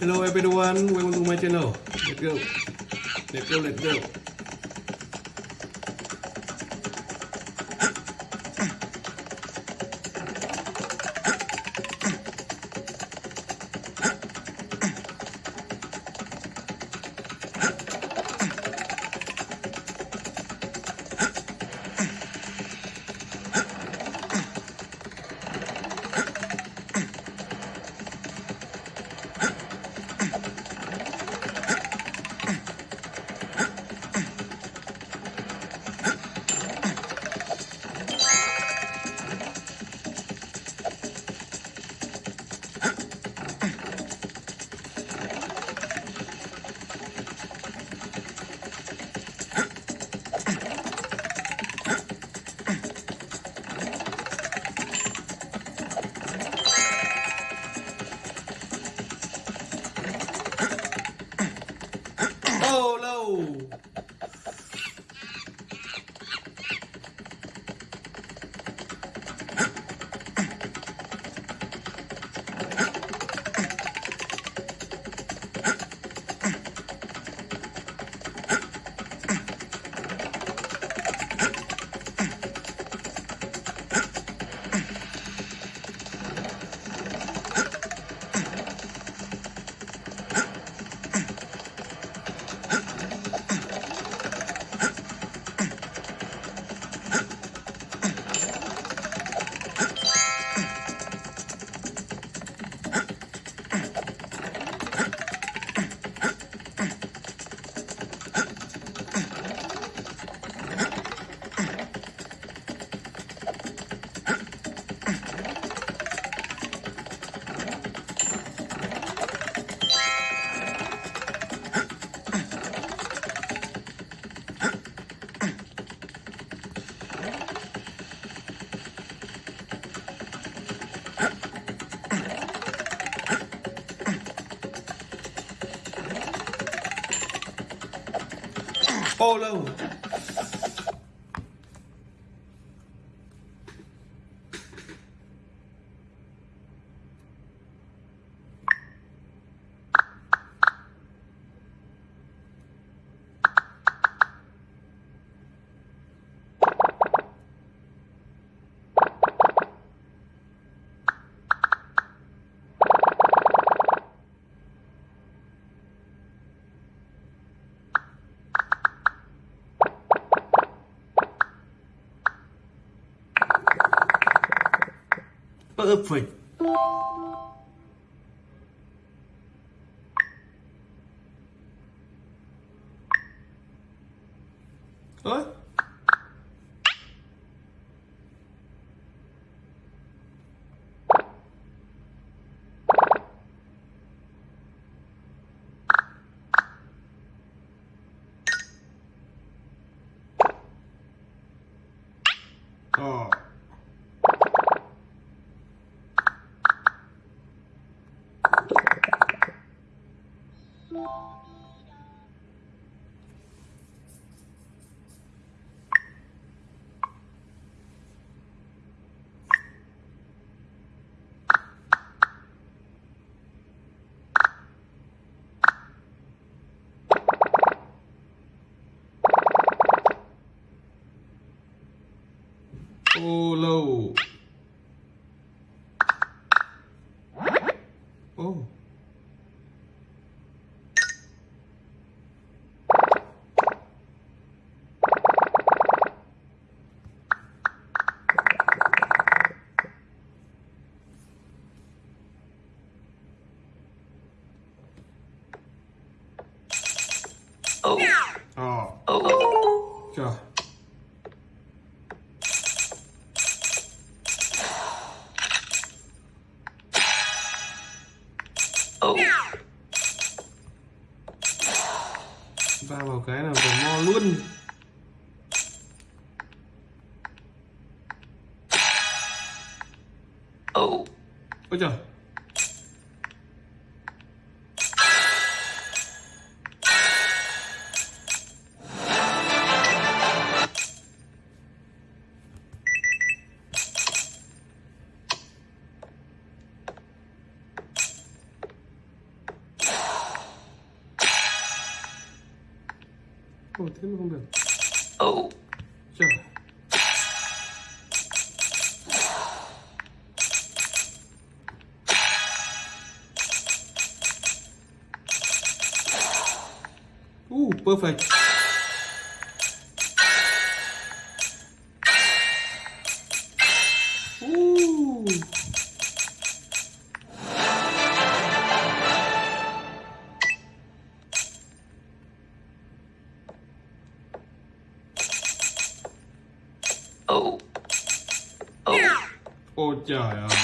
Hello everyone, welcome to my channel. Let's go. Let's go, let's go. Oh no! Oh Perfect. Lâu Ô Oh. Ờ Oh. oh. oh. Trời 한번 해보면 오. 자. 오, 퍼펙트 假呀。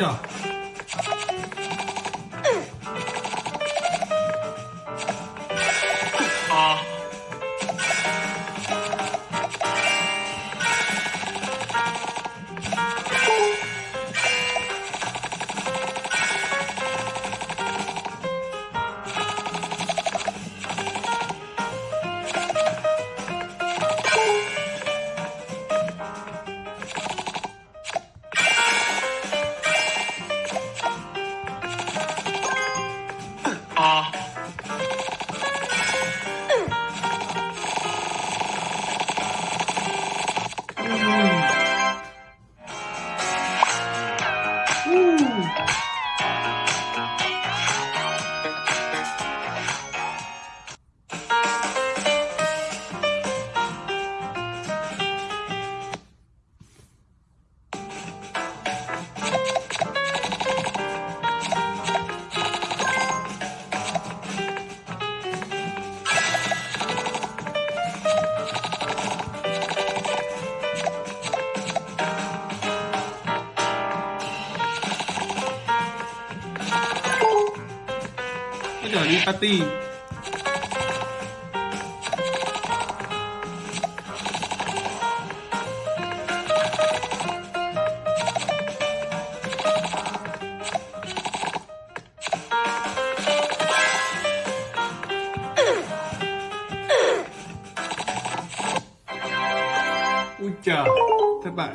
下。Adipati Ui trời, thất bại.